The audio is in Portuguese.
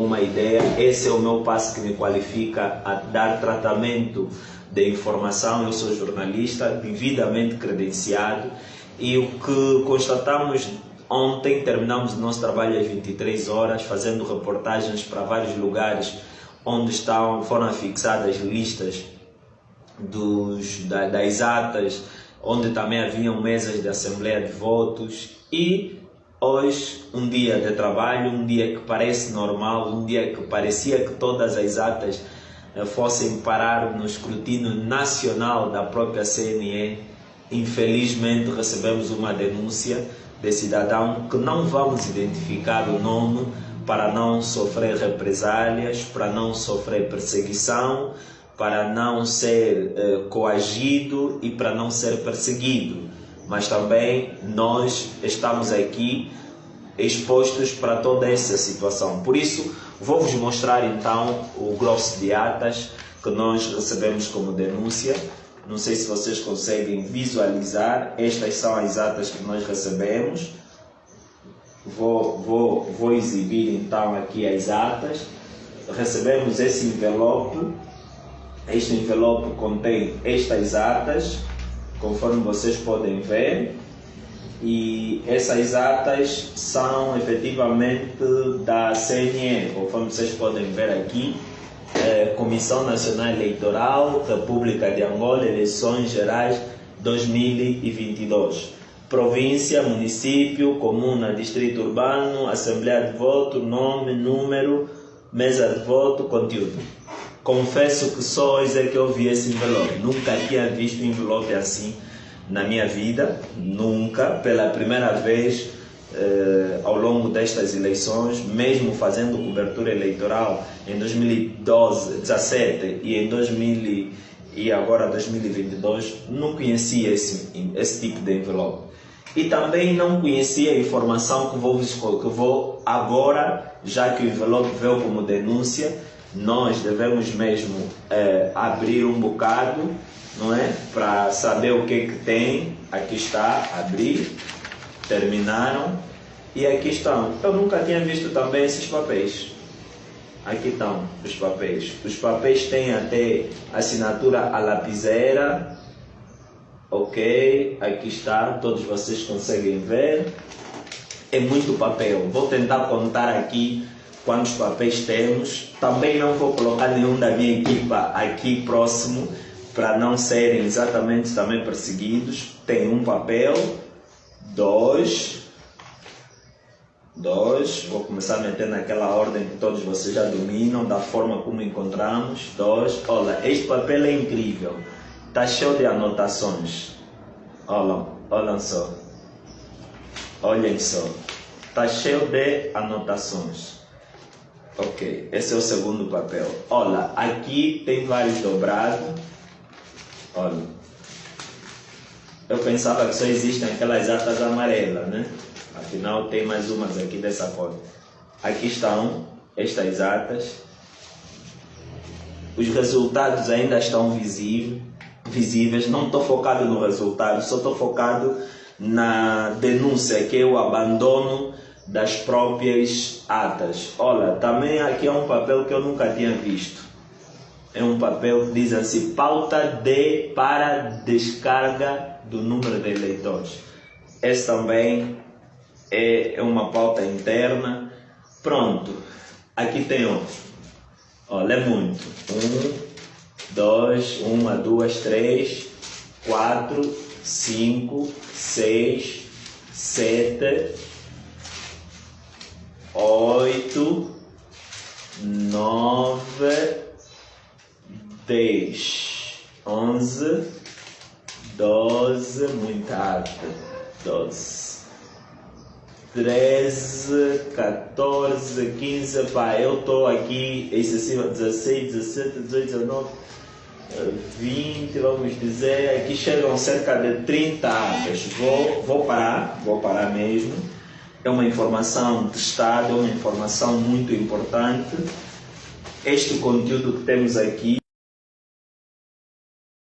uma ideia, esse é o meu passo que me qualifica a dar tratamento de informação. Eu sou jornalista, devidamente credenciado, e o que constatamos ontem, terminamos o nosso trabalho às 23 horas, fazendo reportagens para vários lugares onde estão, foram fixadas listas dos, da, das atas, onde também haviam mesas de assembleia de votos. E hoje um dia de trabalho, um dia que parece normal, um dia que parecia que todas as atas eh, fossem parar no escrutínio nacional da própria CNE, infelizmente recebemos uma denúncia de cidadão que não vamos identificar o nome para não sofrer represálias, para não sofrer perseguição, para não ser eh, coagido e para não ser perseguido. Mas também nós estamos aqui expostos para toda essa situação. Por isso, vou vos mostrar então o grosso de atas que nós recebemos como denúncia. Não sei se vocês conseguem visualizar. Estas são as atas que nós recebemos. Vou, vou, vou exibir então aqui as atas. Recebemos esse envelope. Este envelope contém estas atas, conforme vocês podem ver e essas atas são efetivamente da CNE, conforme vocês podem ver aqui, é, Comissão Nacional Eleitoral, República de Angola, Eleições Gerais 2022. Província, município, comuna, distrito urbano, assembleia de voto, nome, número, mesa de voto, conteúdo. Confesso que só hoje é que eu vi esse envelope. Nunca tinha visto um envelope assim na minha vida, nunca, pela primeira vez eh, ao longo destas eleições, mesmo fazendo cobertura eleitoral em 2012, 2017 e em 2000 e agora 2022, não conhecia esse, esse tipo de envelope. E também não conhecia a informação que vou, que vou agora, já que o envelope veio como denúncia, nós devemos mesmo eh, abrir um bocado não é? Para saber o que, que tem. Aqui está, abrir, terminaram e aqui estão. Eu nunca tinha visto também esses papéis. Aqui estão os papéis. Os papéis têm até assinatura a lapiseira. Ok, aqui está, todos vocês conseguem ver. É muito papel. Vou tentar contar aqui quantos papéis temos. Também não vou colocar nenhum da minha equipa aqui próximo para não serem exatamente também perseguidos, tem um papel, dois, dois, vou começar a meter naquela ordem que todos vocês já dominam, da forma como encontramos, dois, olha, este papel é incrível, está cheio de anotações, olha, olhem só, olhem só, está cheio de anotações. Ok, esse é o segundo papel. Olha, aqui tem vários dobrados Olha, eu pensava que só existem aquelas atas amarelas, né? Afinal, tem mais umas aqui dessa cor. Aqui estão estas atas. Os resultados ainda estão visíveis. visíveis. Não estou focado no resultado, só estou focado na denúncia, que é o abandono das próprias atas. Olha, também aqui é um papel que eu nunca tinha visto é um papel que diz assim, pauta de para descarga do número de eleitores. Esse também é, é uma pauta interna. Pronto, aqui tem outro. Olha, é muito. Um, dois, uma, duas, três, quatro, cinco, seis, sete, oito, nove, 10, 11, 12, muito alto, 12, 13, 14, 15, pá, eu estou aqui excessiva, 16, 17, 18, 19, 20, vamos dizer, aqui chegam cerca de 30 atas. Vou, vou parar, vou parar mesmo. É uma informação de Estado, é uma informação muito importante. Este conteúdo que temos aqui